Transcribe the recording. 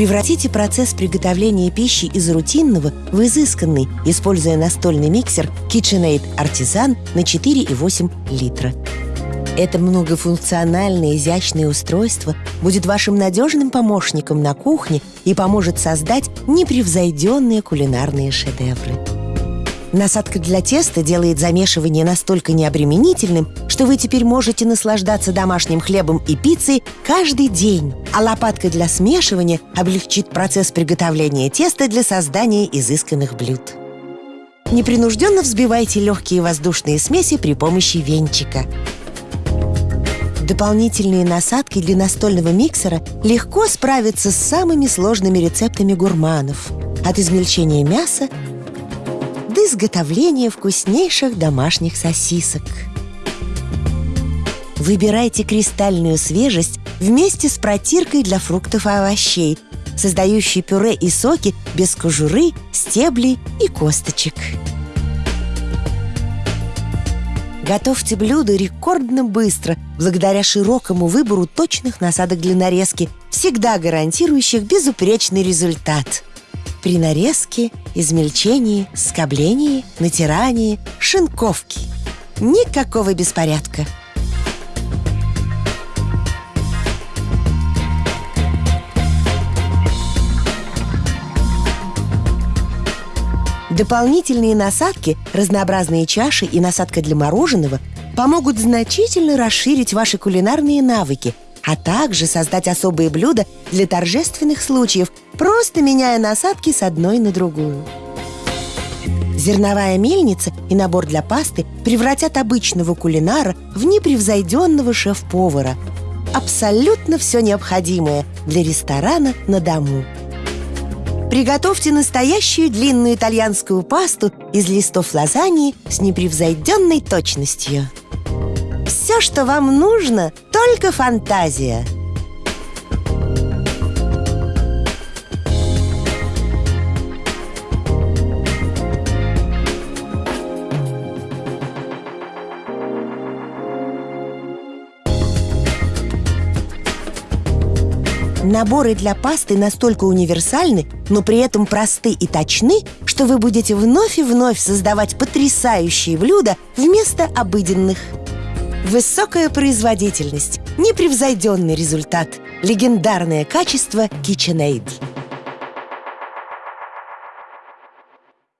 Превратите процесс приготовления пищи из рутинного в изысканный, используя настольный миксер KitchenAid Artisan на 4,8 литра. Это многофункциональное изящное устройство будет вашим надежным помощником на кухне и поможет создать непревзойденные кулинарные шедевры. Насадка для теста делает замешивание настолько необременительным, что вы теперь можете наслаждаться домашним хлебом и пиццей каждый день. А лопатка для смешивания облегчит процесс приготовления теста для создания изысканных блюд. Непринужденно взбивайте легкие воздушные смеси при помощи венчика. Дополнительные насадки для настольного миксера легко справятся с самыми сложными рецептами гурманов. От измельчения мяса до изготовления вкуснейших домашних сосисок. Выбирайте кристальную свежесть вместе с протиркой для фруктов и овощей, создающей пюре и соки без кожуры, стеблей и косточек. Готовьте блюдо рекордно быстро, благодаря широкому выбору точных насадок для нарезки, всегда гарантирующих безупречный результат – при нарезке, измельчении, скоблении, натирании, шинковке. Никакого беспорядка. Дополнительные насадки, разнообразные чаши и насадка для мороженого помогут значительно расширить ваши кулинарные навыки – а также создать особые блюда для торжественных случаев, просто меняя насадки с одной на другую. Зерновая мельница и набор для пасты превратят обычного кулинара в непревзойденного шеф-повара. Абсолютно все необходимое для ресторана на дому. Приготовьте настоящую длинную итальянскую пасту из листов лазаньи с непревзойденной точностью. Все, что вам нужно, только фантазия. Наборы для пасты настолько универсальны, но при этом просты и точны, что вы будете вновь и вновь создавать потрясающие блюда вместо обыденных. Высокая производительность, непревзойденный результат, легендарное качество KitchenAid.